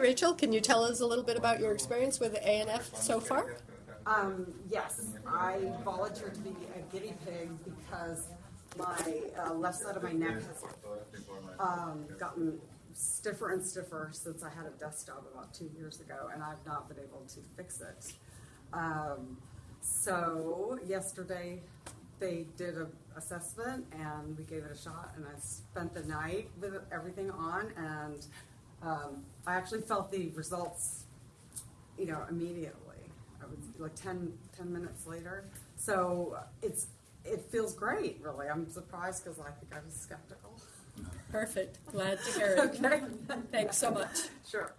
Rachel, can you tell us a little bit about your experience with ANF so far? Um, yes, I volunteered to be a guinea pig because my uh, left side of my neck has um, gotten stiffer and stiffer since I had a desk job about two years ago, and I've not been able to fix it. Um, so yesterday they did an assessment and we gave it a shot, and I spent the night with everything on, and um, I actually felt the results you know, immediately. I was like 10, 10 minutes later. So it's it feels great, really. I'm surprised because I think I was skeptical. Perfect. Glad to hear it. Okay. Thanks so much. Sure.